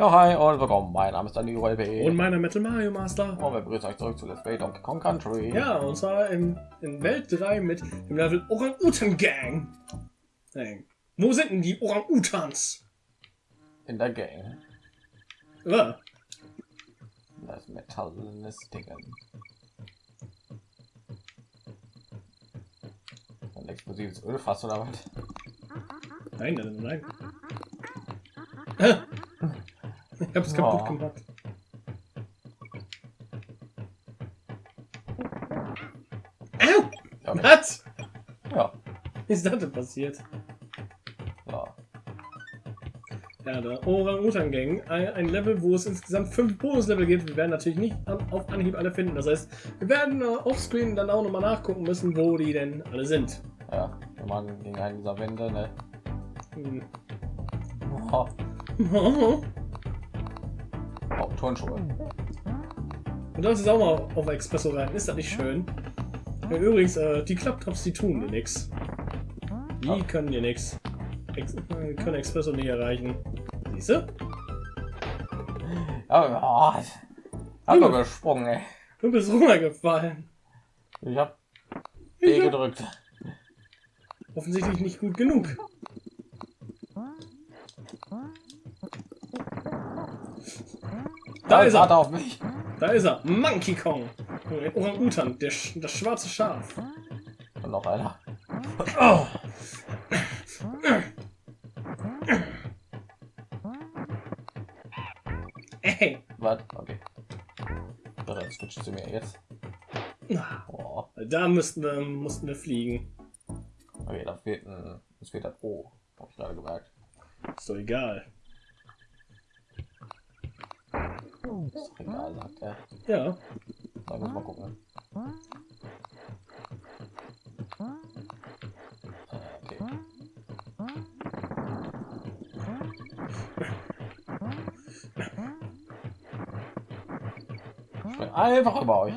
Ja, hi und willkommen. Mein Name ist Daniel LP. Und meiner Metal Mario Master. Und wir begrüßen euch zurück zu Let's Play Donkey Kong Country. Ja, und zwar in, in Welt 3 mit dem Level Orang-Utan Gang. Hey. Wo sind denn die Orang-Utans? In der Gang. Ja. Das metallenes Ding. Ein explosives Ölfass oder was? Nein, nein, nein. Ich hab's kaputt Oh. gemacht. Au! Ja, Was? ja. Wie ist das denn passiert? ja. Ja, der Orang-Utan Gang. Ein, Level, wo es insgesamt fünf Bonuslevel gibt. Wir werden natürlich nicht auf Anhieb alle finden. Das heißt, wir werden äh, offscreen dann auch nochmal nachgucken müssen, wo die denn alle sind. ja. Wir machen gegen einen dieser Wände. Ne? Hm. Oh, Und Turnschuhe. das ist auch mal auf Expresso rein. Ist das nicht schön? Ja, übrigens, äh, die Klapptops, die tun dir nichts. Die Ja. können dir nichts. Ex äh, können Expresso nicht erreichen. Siehst du? Ja, oh, hab doch gesprungen, ey. Du bist runtergefallen. Ich hab Ich B hab gedrückt. offensichtlich nicht gut genug. Da ist Warte er. auf mich. Da ist er. Monkey Kong. Orang-Utan, der Sch das schwarze Schaf. Und noch einer. Oh. Ey. Was? Okay. Dann switcht zu mir jetzt. Oh. Da müssten wir, mussten wir fliegen. Okay, da fehlt ein. Es fehlt ein O. Hab ich gerade gemerkt. Ist doch egal. Ist doch egal, sagt er. Ja. Da muss mal gucken. Einfach über euch.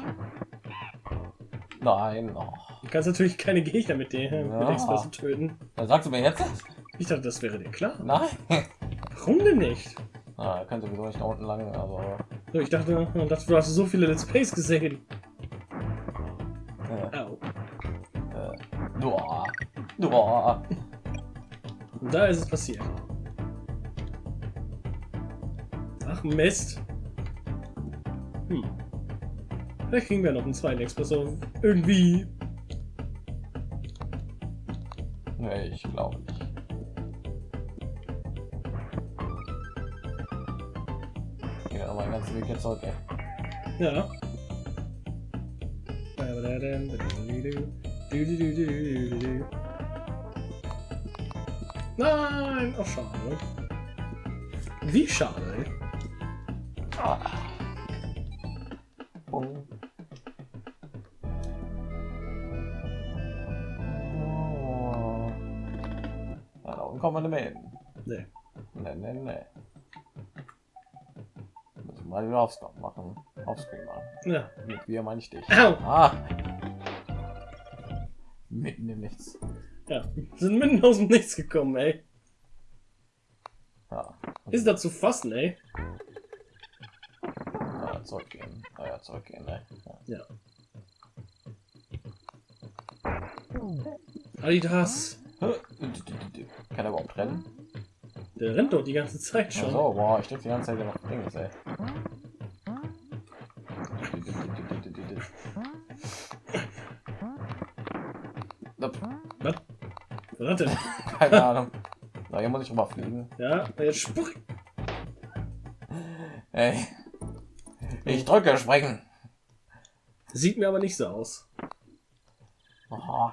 Nein, oh. Du kannst natürlich keine Gegner mit dem Ja. mit Expresso töten. Dann sagst du mir jetzt? das? Ich dachte, das wäre dir klar. Nein. Warum denn nicht? Ah, er kann sowieso nicht da unten lang, aber. Ich dachte, ich dachte, du hast so viele Let's Plays gesehen. Äh, Au. äh. Boah. Und da ist es passiert. Ach Mist. Hm. Vielleicht kriegen wir noch einen zweiten Expresso. Irgendwie. Nee, ich glaube nicht. Ich gehe nochmal den ganzen Weg jetzt zurück, ey. Ja. Nein! Oh, schade. Wie schade, ey. Ah. Bung. Oh. Ja, da unten kommen wir nicht mehr hin. Nee. Mal wieder aufs machen. Offscreen machen. Ja. Mit wir meine ich dich. Au! Ah. Mitten im Nichts. Ja. Sind mitten aus dem Nichts gekommen, ey. Ja. Ist das zu fassen, ey? ja zurückgehen. Ah, ja, zurückgehen, ne? Ja. Ja. Adidas. Kann er überhaupt rennen? Der rennt doch die ganze Zeit Ach schon. so, boah, ich drück die ganze Zeit auf Dings, ey. Nope, Was? Was denn? Keine Ahnung. So, hier muss ich rüberfliegen. Ja, jetzt spring. Ey. Ich drücke springen. Sieht mir aber nicht so aus. Oh,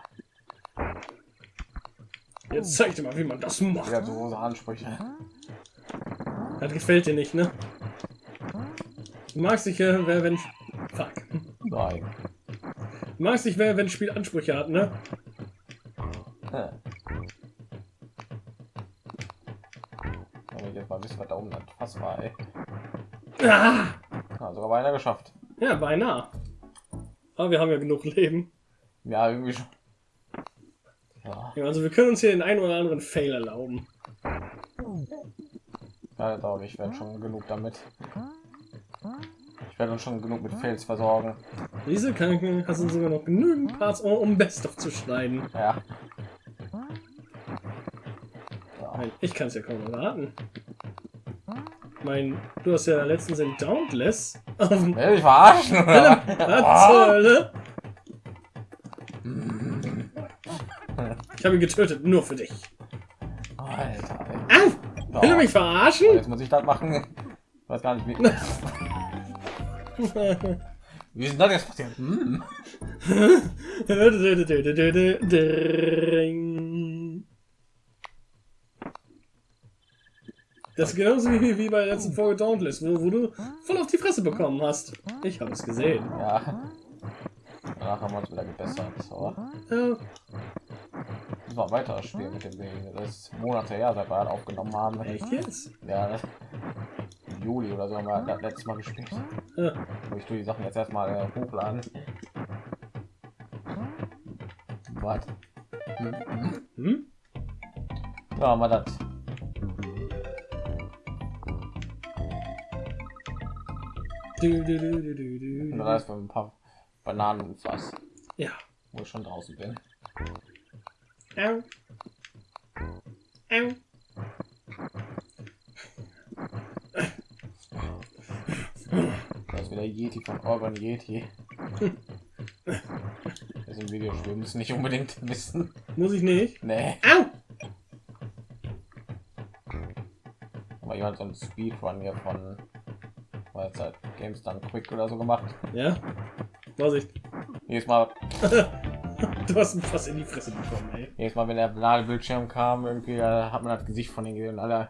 Jetzt zeig dir mal, wie man das macht. wieder so große Ansprüche. Das gefällt dir nicht, ne? Du magst dich, äh, wer- wenn... Fuck. Nein. Du magst dich, wer- wenn Spiel Ansprüche hat, ne? Beinahe. Aber wir haben ja genug Leben. Ja, irgendwie schon. Ja, Ja, also wir können uns hier den einen oder anderen Fail erlauben. Ja, glaube ich werde schon genug damit. Ich werde uns schon genug mit Fels versorgen. Diese kann, hast du sogar noch genügend Parts, um, Best of zu schneiden. Ja. Nein, Ich kann es ja kaum erwarten. Mein, du hast ja letztens in Dauntless auf dem Will ich verarschen? oder? Ich habe ihn getötet, nur für dich. Alter. ey. Au! Oh, Will du mich verarschen? Jetzt muss ich das machen. Ich weiß gar nicht, wie. Wie ist denn das jetzt passiert? Hm. Das ist genauso wie, wie bei der letzten Folge Dauntless, wo, wo du voll auf die Fresse bekommen hast. Ich habe es gesehen. Ja. Danach haben wir uns wieder gebessert. Aber Ja, das war weiter Spiel mit dem Ding. Das ist Monate her, seit wir aufgenommen haben. echt jetzt? Ja, Juli oder so haben wir das letztes Mal gespielt. Ja. Aber Ich tue die Sachen jetzt erstmal äh, hochladen. Was? Hm, hm. Hm? Ja, wir das. Du, du, du, du, ist ein paar Bananen und was, Ja. wo ich schon draußen bin. Au. Au. Da ist wieder Yeti von Urban Yeti. Das im Videospiel müssen nicht unbedingt wissen. Muss ich nicht? Nee. Au! Aber jemand so ein Speedrun hier von halt Games dann Quick oder so gemacht. Ja. Vorsicht. Jedes Mal, Du hast ihn fast in die Fresse bekommen, ey. jedes Mal, wenn der Ladebildschirm kam, irgendwie äh, hat man das Gesicht von den gesehen alle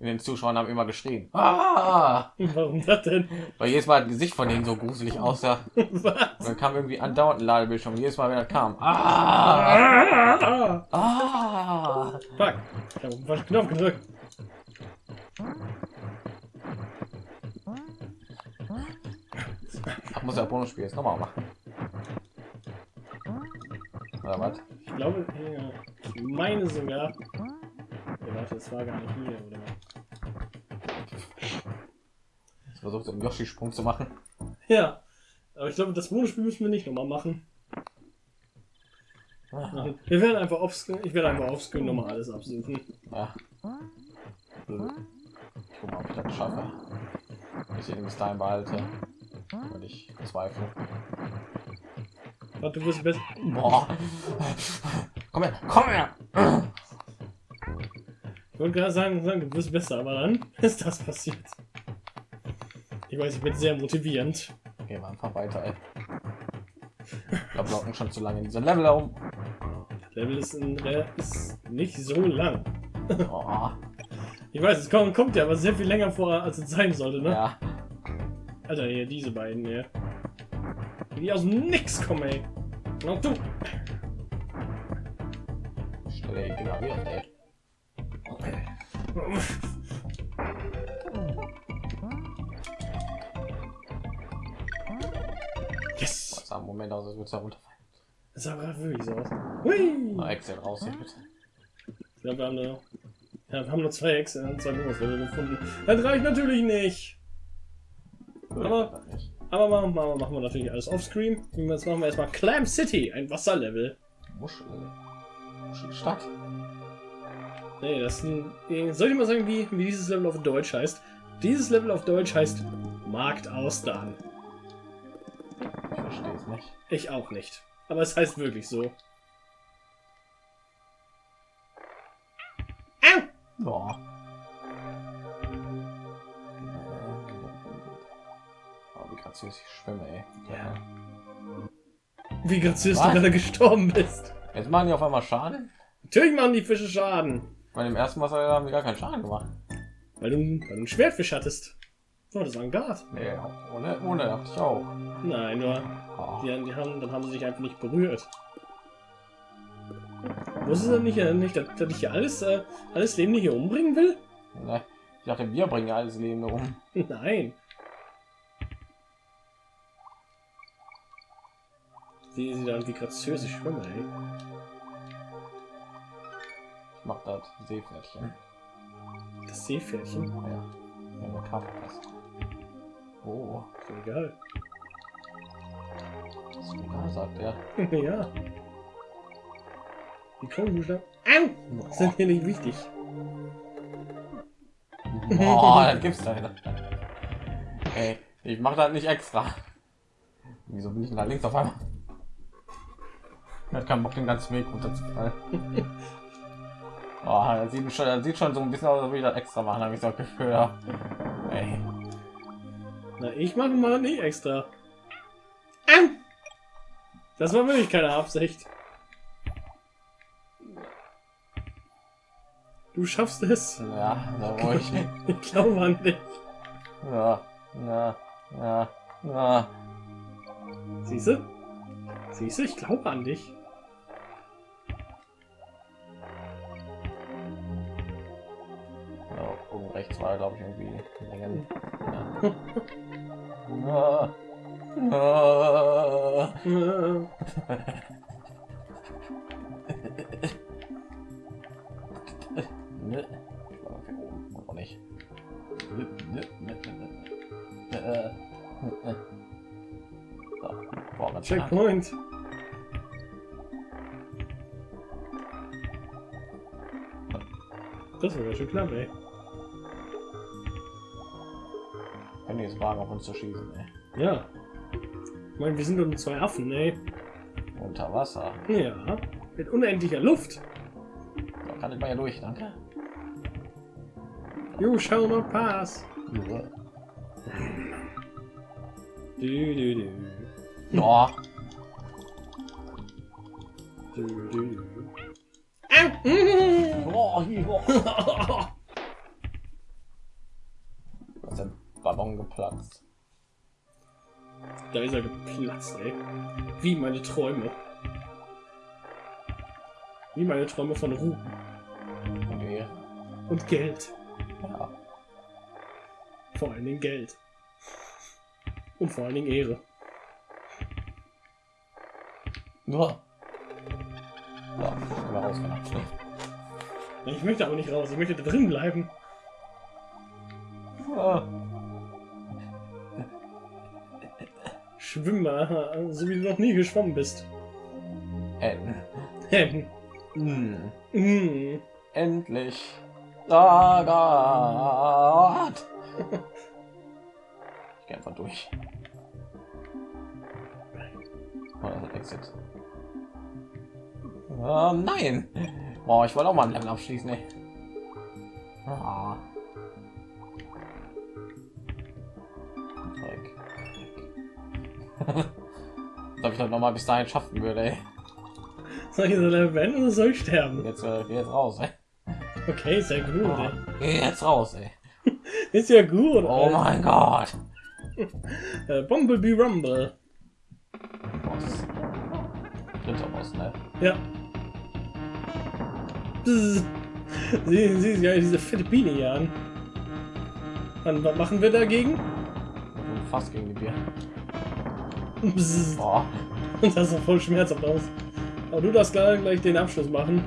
in den Zuschauern haben immer geschrien. Ah! Warum das denn? Weil jedes Mal das Gesicht von denen so gruselig aussah. Was? Und dann kam irgendwie andauernd ein Ladebildschirm. Jedes Mal, wenn er kam. Ah! Ah! Ah! Fuck. Ich habe falschen Knopf gedrückt. Muss ja Bonusspiel jetzt nochmal machen. Oder was? Ich glaube, ja, ich meine sogar. Ja, warte, das war gar nicht hier, oder? Ich versucht einen Yoshi-Sprung zu machen. Ja. Aber ich glaube, das Bonusspiel müssen wir nicht nochmal machen. Ah, Wir werden einfach offscreen, ich werde einfach offscreen nochmal alles absuchen. Ja. Blöd. Ich guck mal, ob ich das schaffe. Ich den bis dahin behalte. Weil ich zweifle. Warte, du wirst besser. Boah. Komm her, komm her! Ich wollte gerade sagen, sagen, du wirst besser, aber dann ist das passiert. Ich weiß, ich bin sehr motivierend. Gehen wir einfach weiter, ey. Wir blocken schon zu lange in diesem Level herum. Level ist, in, Re- ist nicht so lang. Oh, Ich weiß, es kommt, kommt ja aber sehr viel länger vor, als es sein sollte, ne? ja. Alter, hier, diese beiden hier. Die aus dem Nix kommen, ey. Na du. Stelle ignoriert, ey. Yes! Das sah im Moment aus, als würde es da runterfallen. Das sah gerade wirklich so aus. Hui! Na, Excel raus hier, bitte. Ich glaube, wir haben nur, ja, wir haben nur zwei Ex und zwei Bonuslevel gefunden. Das reicht natürlich nicht. Aber-. Aber machen, machen, machen wir natürlich alles offscreen. Jetzt machen wir erstmal Clam City, ein Wasserlevel. Muschel. Muschelstadt. Nee, das ist ein, äh, soll ich mal sagen, wie, wie dieses Level auf Deutsch heißt? Dieses Level auf Deutsch heißt Marktaustern. Ich verstehe es nicht. Ich auch nicht. Aber es heißt wirklich so. Au! Boah. Wie graziös ich schwimme, ey. Ja. Wie graziös du gerade gestorben bist. Jetzt machen die auf einmal Schaden? Natürlich machen die Fische Schaden. Bei dem ersten Wasser haben die gar keinen Schaden gemacht. Weil du, weil du einen Schwertfisch hattest. Oh, das war ein Guard. Nee, ohne, ohne dachte ich auch. Nein, nur Oh. die, die haben, dann haben sie sich einfach nicht berührt. Wusstest du nicht, äh, nicht dass, dass ich hier alles, äh, alles Leben hier umbringen will? Ne? Ich dachte, wir bringen ja alles Leben um. Nein. Sieh sie dann, wie graziös ich schwimme, ey. Ich mach das Seepferdchen. Das Seepferdchen. Ja. Ja, eine Karte passt. Oh, Ist egal. sogar sagt er. ja. Die Kronbuchstaben Au! sind hier nicht wichtig. Boah, das gibt's da nicht. Ey, ich mach das nicht extra. Wieso bin ich denn da links auf einmal? Ich kann Bock den ganzen Weg runterzufallen. Oh, das sieht schon, das sieht schon so ein bisschen aus, als würde ich das extra machen, habe ich so das Gefühl. Ja. Ey. Na, ich mache mal nicht extra. Au! Das war wirklich keine Absicht. Du schaffst es. Ja, da ruhig. Ich glaube an dich. Ja, ja, ja, ja. Siehst du? Siehst du, ich glaube an dich. Rechts war, glaube ich, irgendwie Längen. Ja. So, vorwärts. Checkpoint. Das war ja schon knapp, ey. Wagen, auf uns zu schießen, ey. Ja. Ich meine, wir sind nur zwei Affen, ey. Unter Wasser. Ja. Mit unendlicher Luft. Da kann ich mal hier durch, danke. You shall not pass. Du, du, du. Ja. Du, du, du. Au! Oh, Da ist er geplatzt, ey. Wie meine Träume. Wie meine Träume von Ruhm Nee. und Geld. Ja. Vor allen Dingen Geld. Und vor allen Dingen Ehre. Nur. Ja, können wir rausgehen. Ich möchte aber nicht raus, ich möchte da drin bleiben. Ja. Schwimm mal, so wie du noch nie geschwommen bist. En Ähm, hm. mm. Endlich. Oh Gott. Ich gehe einfach durch. Oh, Exit. Oh, nein. Boah, ich wollte auch mal ein Level abschließen, ey. Ah. ob ich das noch mal bis dahin schaffen würde, ey. Soll ich so beenden oder soll ich sterben? Jetzt, äh, jetzt raus, ey. Okay, ist ja gut, Oh, ey. geh jetzt raus, ey. Ist ja gut. Oh Alter. mein Gott. Äh, Bumblebee Rumble. Boss. Dritter Boss, ne? Ja. Bzzz. Sie, sie ist ja diese fette Biene hier an. Und was machen wir dagegen? Fast gegen die Bier. Boah. Und das sah voll schmerzhaft aus. Aber du darfst gleich, gleich den Abschluss machen.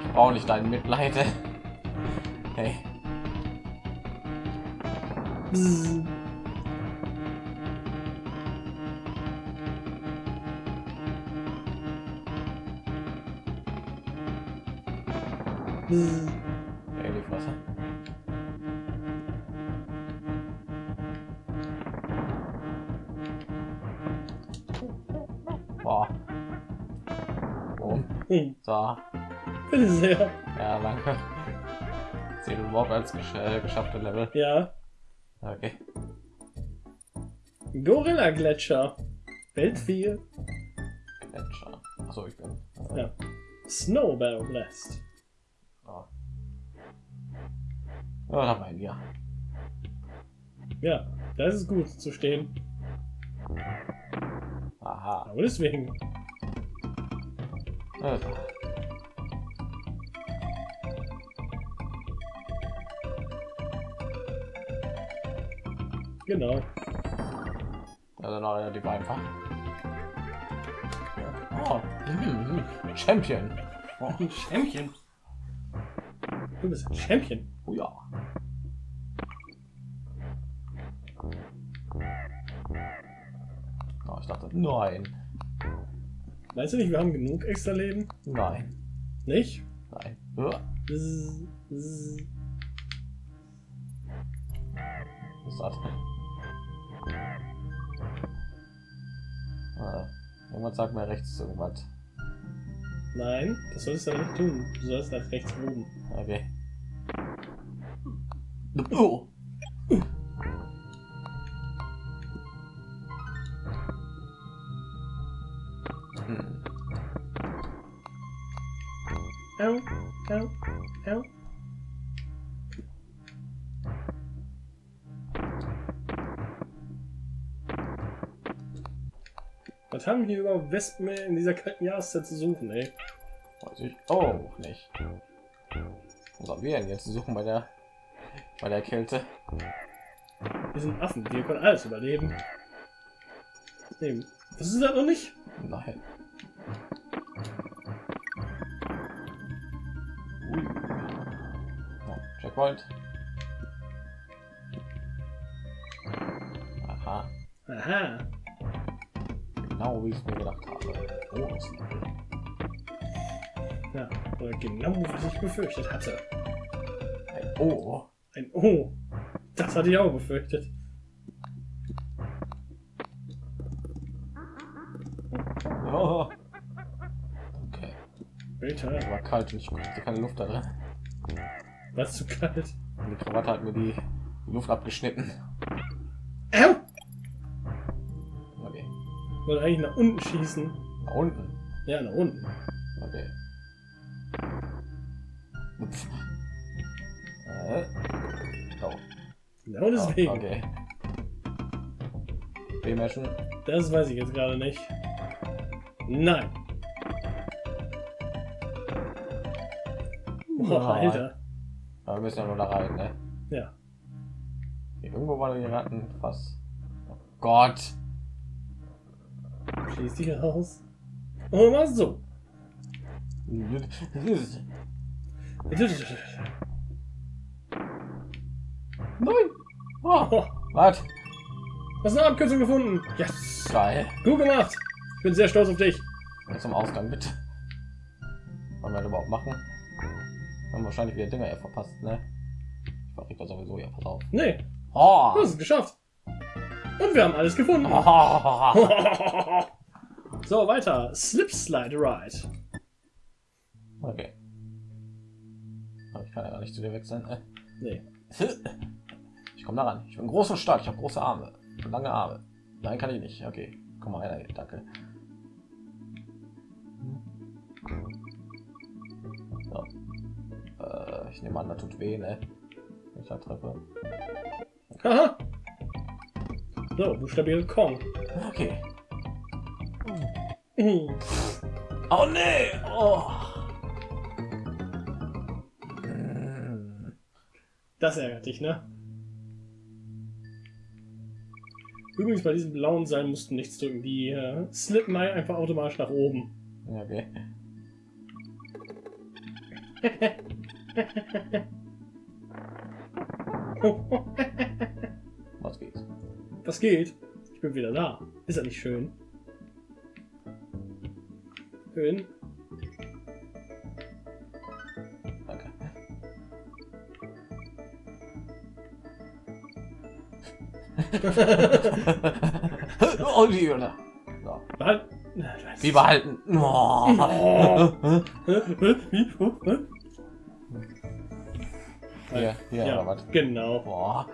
Ich brauche nicht dein Mitleid. ey. Hey. Bzzz. Bzzz. Boah. Oh. So. bitte sehr. Ja, danke. Zählt überhaupt als gesch äh, geschaffte Level. Ja. Okay. Gorilla Gletscher. Welt 4. Gletscher. Achso, ich bin. Ja. Snowbell Blast. Oh. Ja, da haben wir Ja, das ist gut zu stehen. Aha. Aber deswegen. Also. Genau. Ja, dann auch relativ einfach. Oh, mhm, Champion. Oh, Ein Champion. Du bist ein Champion. oh ja. Dachte, nein, Weißt du nicht, wir haben genug extra Leben? nein, Nicht? nein. Uah, Bzz, bzz. Was ist das? Ah, irgendwas sagt mir rechts irgendwas. Nein, das solltest du nicht tun. Du sollst nach rechts oben. Okay. Oh. Au, au, au. Was haben wir überhaupt Wespen in dieser kalten Jahreszeit zu suchen, ey? Weiß ich auch nicht. Was sollen wir denn jetzt suchen bei der bei der Kälte? Wir sind Affen, wir können alles überleben. Nee, das ist das noch nicht? Nein. Checkpoint. Aha, Aha. genau wie ich es mir gedacht habe. Oh, das Ja, oder genau, was ich befürchtet hatte. ein O. Ein O. Das hatte ich auch befürchtet. Oh. Okay, Bitte. war kalt und ich hatte keine Luft da drin. Was zu kalt. Die Krawatte hat mir die Luft abgeschnitten. Au! Okay, Ich wollte eigentlich nach unten schießen. da unten. Ja, nach unten. Okay. Ups. Äh. Oh. Genau Oh, deswegen. okay. B-Menschen. Das weiß ich jetzt gerade nicht. Nein. Boah. Alter. Aber wir müssen ja nur da rein, ne? Ja. Hier irgendwo war gerade ein Fass. Oh Gott. Schließ dich raus. Und mal so. Nein. Oh, Oh, was? hast du eine Abkürzung gefunden? Yes. Geil. Gut gemacht. Ich bin sehr stolz auf dich. Jetzt zum Ausgang, bitte. Wollen wir das überhaupt machen? Haben wahrscheinlich wieder Dinger verpasst, ne? Ich verrieg das sowieso, ja, pass auf. Nee, Oh. du hast es geschafft. Und wir haben alles gefunden. Oh. so, weiter. Slip Slide Ride. Okay. Aber ich kann ja gar nicht zu dir wechseln. Äh. Nee. Ich komme da ran. Ich bin groß und stark. Ich habe große Arme. Lange Arme. Nein, kann ich nicht. Okay. Komm mal rein. Danke. Ich nehme an, das tut weh, ne? Ich da treffe. Haha. So, buchstabiere Kong. Okay. Mhm. Oh nee! Oh. Das ärgert dich, ne? Übrigens, bei diesem blauen Seil mussten nichts drücken. Die äh, slippen einfach automatisch nach oben. Ja, Was geht? Was geht? Ich bin wieder da. Ist ja nicht schön. Schön. Danke. oh, die Hölle. So. Wie behalten. Oh. Wie? Hier, hier, Ja, oder was? genau. Boah.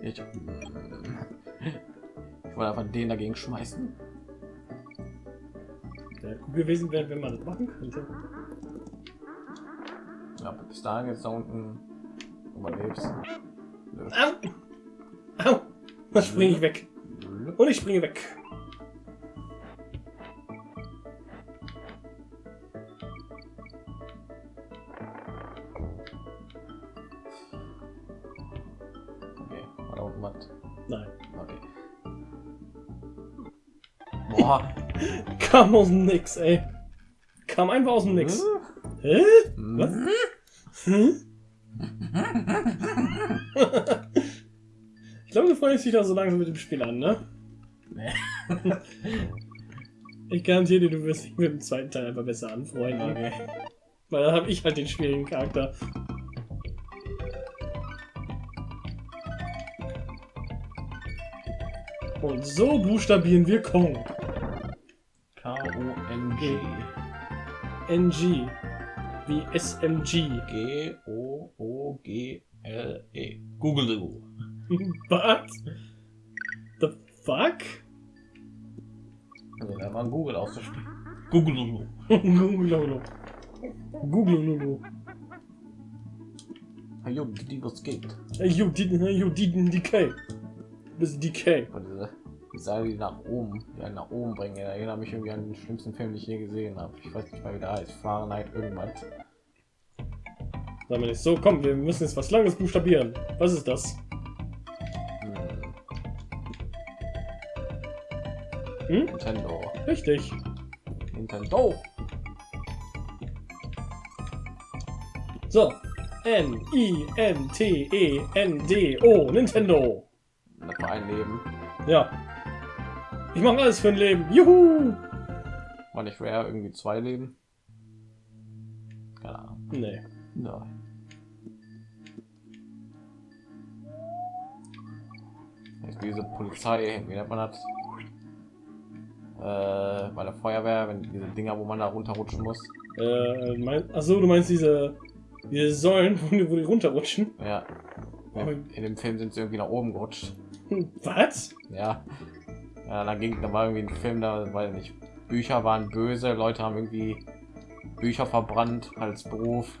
Ich, ich wollte einfach den dagegen schmeißen. Wäre gut gewesen, wäre, wenn man das machen könnte. Ja, bis dahin jetzt da unten überlebst. Au! Au! Dann springe ich weg. Und ich springe weg. Kam aus dem Nix, ey. Kam einfach aus dem Nix. Hä? Was? Hm? ich glaube, du freust dich da so langsam mit dem Spiel an, ne? Nee. Ich garantiere dir, du wirst dich mit dem zweiten Teil einfach besser anfreunden. Okay. Weil da habe ich halt den schwierigen Charakter. Und so buchstabieren wir Kong. K-O-N-G. NG. Wie SMG. G-O-O-G-L-E. Google du. Was? The fuck? Also, da war Google auszusprechen. Google. Google. Google. Jo, die was geht. Hey, you didn't, you didn't decay. Bis decay. Und diese, die Seile, die nach oben, die einen nach oben bringen, erinnert mich irgendwie an den schlimmsten Film, den ich je gesehen habe. Ich weiß nicht mal, wie der heißt. Fahrenheit irgendwas. Wir nicht so, komm, wir müssen jetzt was Langes buchstabieren. Was ist das? Hm. Hm? Nintendo. Richtig. Nintendo. So. N-I-N-T-E-N-D-O. Nintendo. Das war ein Leben. Ja. Ich mache alles für ein Leben. Juhu! War nicht schwer, irgendwie zwei Leben. Keine Ahnung. Nee. Nein. Jetzt diese Polizei, wie nennt man das? Äh, bei der Feuerwehr, wenn diese Dinger, wo man da runterrutschen muss. Äh, mein, achso, du meinst diese, diese Säulen, wo die, wo die runterrutschen? Ja. In, in dem Film sind sie irgendwie nach oben gerutscht. Was? Ja. Ja, da ging, da war irgendwie ein Film, da weil nicht Bücher waren böse, Leute haben irgendwie Bücher verbrannt als Beruf.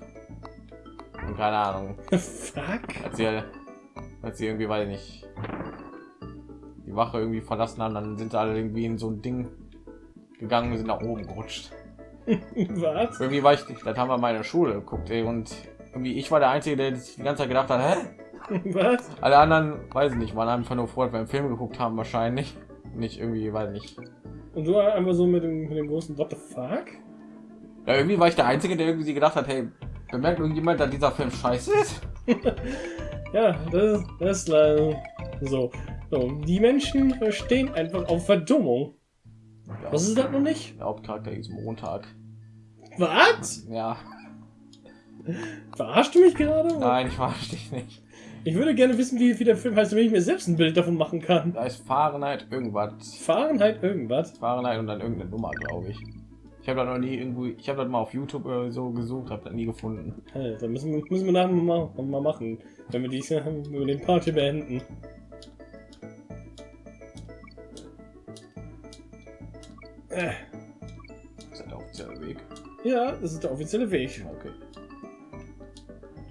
Und keine Ahnung, Fuck? als sie, als sie irgendwie, weil nicht die Wache irgendwie verlassen haben, dann sind sie alle irgendwie in so ein Ding gegangen sind nach oben gerutscht. Was? Irgendwie war ich, das haben wir meine Schule geguckt, ey, und irgendwie ich war der Einzige, der sich die ganze Zeit gedacht hat, hä? Was? Alle anderen, weiß ich nicht, waren einfach nur froh, dass wir einen Film geguckt haben, wahrscheinlich. Nicht irgendwie, weiß nicht. Und du einfach so mit dem, mit dem großen What the fuck? Ja, irgendwie war ich der Einzige, der irgendwie gedacht hat, hey, bemerkt irgendjemand, dass dieser Film scheiße ist? Ja, das, das ist leider so. so. Die Menschen stehen einfach auf Verdummung. Ja, Was ist das noch nicht? Der Hauptcharakter ist Montag. Was? Ja, Verarscht du mich gerade? nein, ich verstehe dich nicht. Ich würde gerne wissen, wie, wie der Film heißt, damit ich mir selbst ein Bild davon machen kann. Da ist Fahrenheit irgendwas. Fahrenheit irgendwas. Fahrenheit und dann irgendeine Nummer, glaube ich. Ich habe da noch nie irgendwie, ich habe das mal auf YouTube oder so gesucht, habe das nie gefunden. Alter, müssen wir, müssen wir nachher mal, mal machen, wenn wir, dies, wenn wir den Part hier beenden. Äh, Das ist der offizielle Weg. ja, das ist der offizielle Weg. Okay.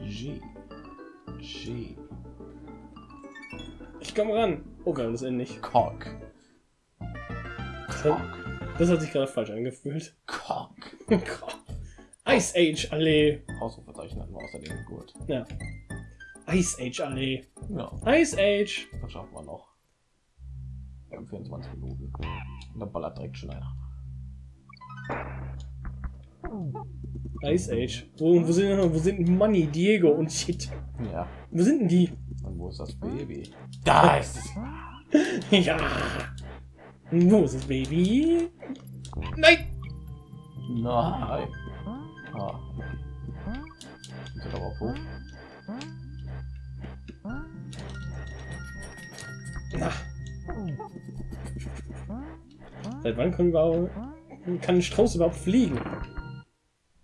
G. G. Ich komme ran. Oh Gott, das Ende nicht. Cock. Das hat, das hat sich gerade falsch angefühlt. Cock. Ice Age Allee. Ausrufezeichen hatten wir außerdem gut. Ja. Ice Age Allee. Ja, Ice Age. das schaffen wir noch. Wir haben 24 Minuten. Und dann ballert direkt schon einer. Ice Age. Wo, wo, sind, wo sind Money, Diego und Shit? Ja. Wo sind denn die? Und wo ist das Baby? Da ist es. Ja. Wo ist das Baby? Nein! Nein. Ah. Ist aber hoch. Na. Seit wann kann, überhaupt, kann ein Strauß überhaupt fliegen?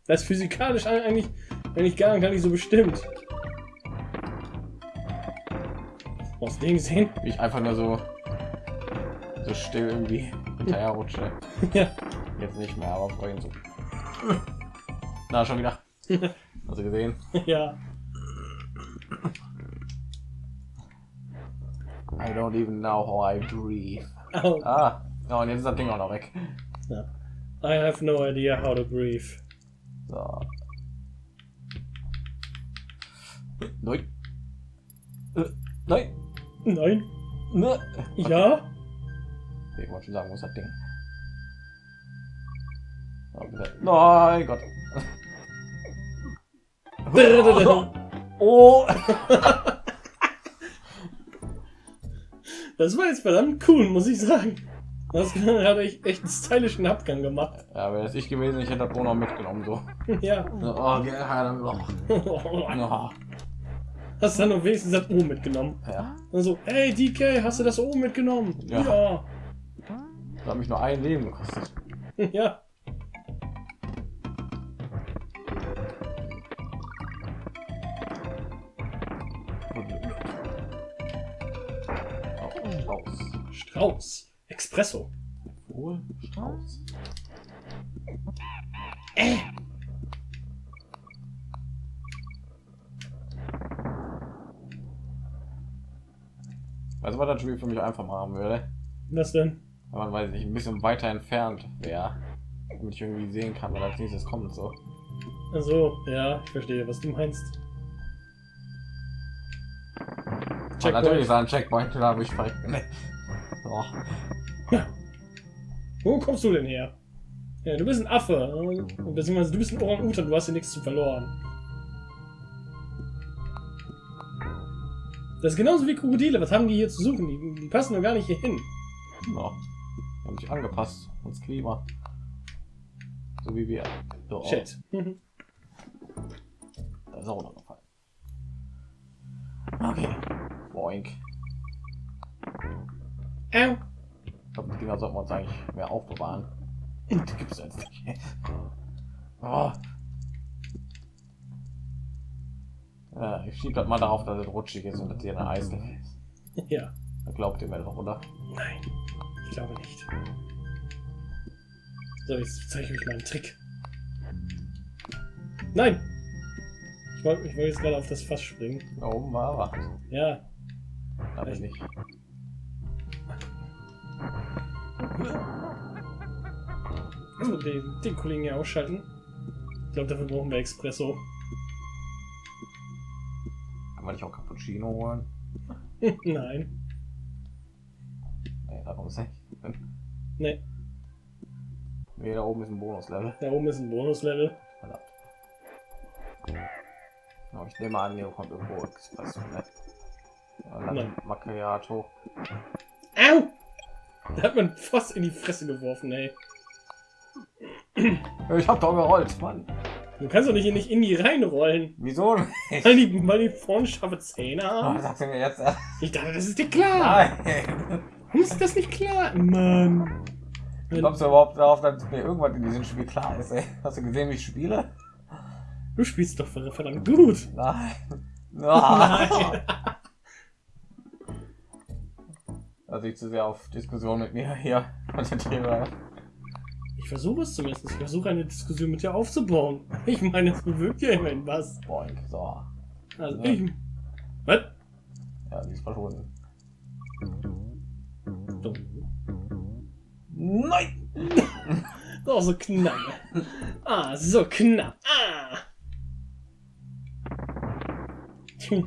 Das ist physikalisch eigentlich, eigentlich gar, gar nicht so bestimmt. Hast du den gesehen? Wie ich einfach nur so so still irgendwie hinterher rutsche. ja. Jetzt nicht mehr, aber vorhin so. Na, schon wieder. Hast du gesehen? ja. I don't even know how I breathe. Au. Ah, ja, und jetzt ist das Ding auch noch weg. Ja. I have no idea how to breathe. So. Nein. Äh, Nein. Nein. Ne. Ja. Okay, ich wollte schon sagen, wo ist das Ding? Oh. Nein, Gott. Oh. Das war jetzt verdammt cool, muss ich sagen. Das hat ich echt einen stylischen Abgang gemacht. Ja, wäre das ich gewesen, ich hätte das noch mitgenommen. So. Ja. Oh, ge- ja, dann noch. Ja. Hast du dann noch wenigstens das O mitgenommen? ja. Also, hey DK, hast du das O mitgenommen? Ja. Ja. Das hat mich nur ein Leben gekostet. Ja. Strauß. Strauß. Espresso. Wohl Strauß. Was das Spiel für mich einfach machen würde? Was denn? Wenn man weiß ich ein bisschen weiter entfernt wäre, damit ich irgendwie sehen kann, was als nächstes kommt. So. Also, ja, ich verstehe, was du meinst. Und natürlich ist ein Checkpoint, da wo ich verreckt. Oh. Wo kommst du denn her? Ja, du bist ein Affe. äh, Beziehungsweise du bist ein Orang-Utan, du hast hier nichts zu verloren. Das ist genauso wie Krokodile. Was haben die hier zu suchen? Die, die passen doch gar nicht hier hin. No. Die haben sich angepasst ans Klima. So wie wir. So, Shit. Da ist auch noch gefallen. Okay. Boink. Au. Ich glaube, die Dinger sollten wir uns eigentlich mehr aufbewahren. Die gibt es jetzt nicht. Oh. Ja, ich schieb das mal darauf, dass es rutschig ist und dass hier eine Eislevel ist. Ja. Da glaubt ihr mir doch, oder? Nein, ich glaube nicht. So, jetzt zeige ich euch mal einen Trick. Nein! Ich wollte ich wollte jetzt gerade auf das Fass springen. Da oben war was. Ja, ich. also den, den Kollegen hier ausschalten. Ich glaube, dafür brauchen wir Espresso. Kann man nicht auch Cappuccino holen? Nein. Nee, darum ist nicht. Nee, Nee, da oben ist ein Bonuslevel. da oben ist ein Bonuslevel. Verdammt. Aber ich nehme an, hier kommt irgendwo Espresso, ne? Nein. Macchiato. Au! Da hat man fast in die Fresse geworfen, ey. Ich hab doch gerollt, Mann. Du kannst doch nicht, nicht in die reinrollen. Wieso nicht? Weil die, weil die vorne scharfe Zähne Oh, haben. sagst du mir jetzt? Ich dachte, das ist dir klar. Nein. Warum ist das nicht klar? Mann. Kommst du überhaupt darauf, dass mir irgendwas in diesem Spiel klar ist, ey? Hast du gesehen, wie ich spiele? Du spielst doch verdammt gut. Nein. Nein. Also ich zu sehr auf Diskussion mit mir hier konzentriere. Ich versuche es zumindest. Ich versuche eine Diskussion mit dir aufzubauen. Ich meine, es bewirkt ja immerhin was. Boink, so. Also Ja. ich. Was? Ja, sie ist verschwunden. So, Nein! Oh, so knapp. Ah, so knapp. Ah. Hm.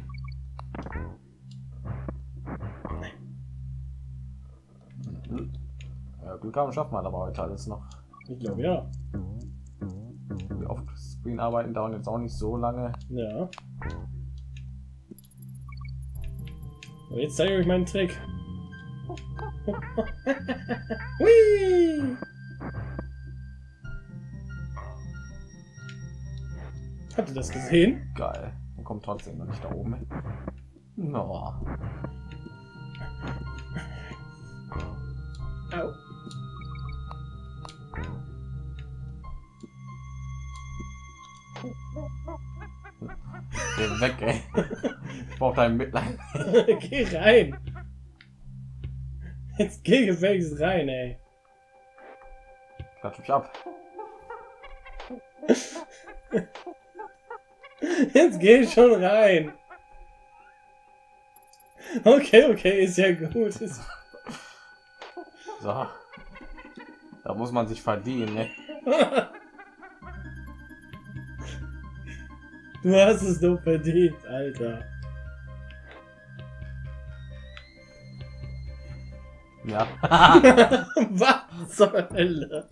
Ja, Glück haben schafft man aber heute alles noch. Ich glaube ja. Die Offscreen arbeiten dauern jetzt auch nicht so lange. Ja. Und jetzt zeige ich euch meinen Trick. Hui! Habt ihr das gesehen? Geil. Und kommt trotzdem noch nicht da oben. No. Weg, ey. Ich brauch dein Mitleid. geh rein! Jetzt geh gefälligst rein, ey. Klatsch mich ab. Jetzt geh schon rein. Okay, okay, ist ja gut. Ist So. Da muss man sich verdienen, ne? Du hast es doch verdient, Alter. Ja. Was zur Hölle?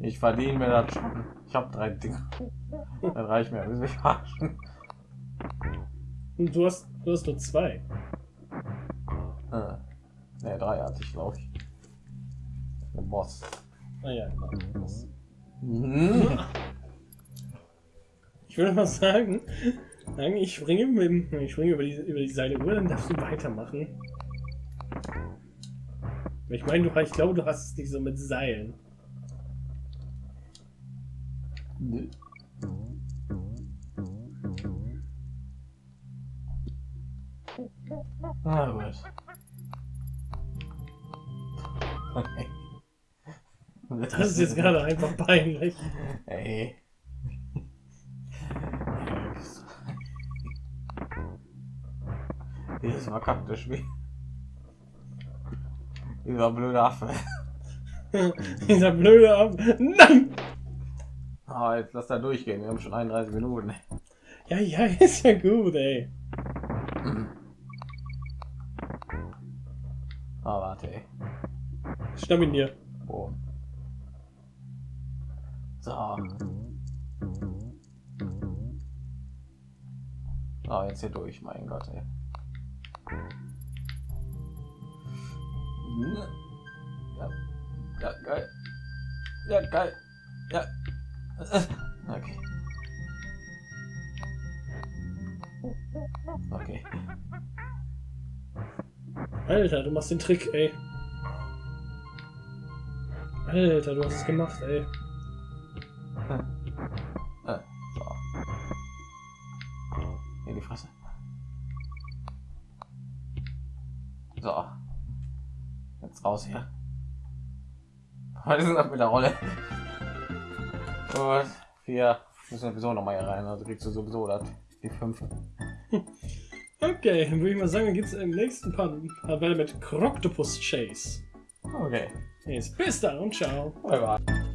Ich verdiene mir das schon. Ich habe drei Dinge. Dann reicht mir. Will mich verarschen? Und du hast, du hast nur zwei. Äh, ne, drei hatte ich, glaube ich. Der Boss. Ah ja, genau. Mhm. Ich würde mal sagen, ich springe, mit, ich springe über, die, über die dann darfst du weitermachen. Ich meine, du, ich glaube, du hast es nicht so mit Seilen. Ah, gut. Das ist jetzt gerade einfach peinlich. Ey. Dieses verkackte Spiel. Dieser blöde Affe. Dieser blöde Ab. Nein! Ah, jetzt lass da durchgehen. Wir haben schon 31 Minuten. Ja, ja, ist ja gut, ey. Ah, warte, ey. Schnapp ihn dir. Ah, jetzt hier durch, mein Gott, ey. Ja, ja geil. Ja, geil. Ja. Okay. Okay. Alter, du machst den Trick, ey. Alter, du hast es gemacht, ey. Raus hier. Heute sind wir mit der Rolle. Und vier müssen wir sowieso noch mal hier rein. Also kriegst du sowieso das. Die fünf. Okay, dann würde ich mal sagen, dann geht's im nächsten Part Part weiter mit Croctopus Chase. Okay. Jetzt bis dann und ciao. Bye bye.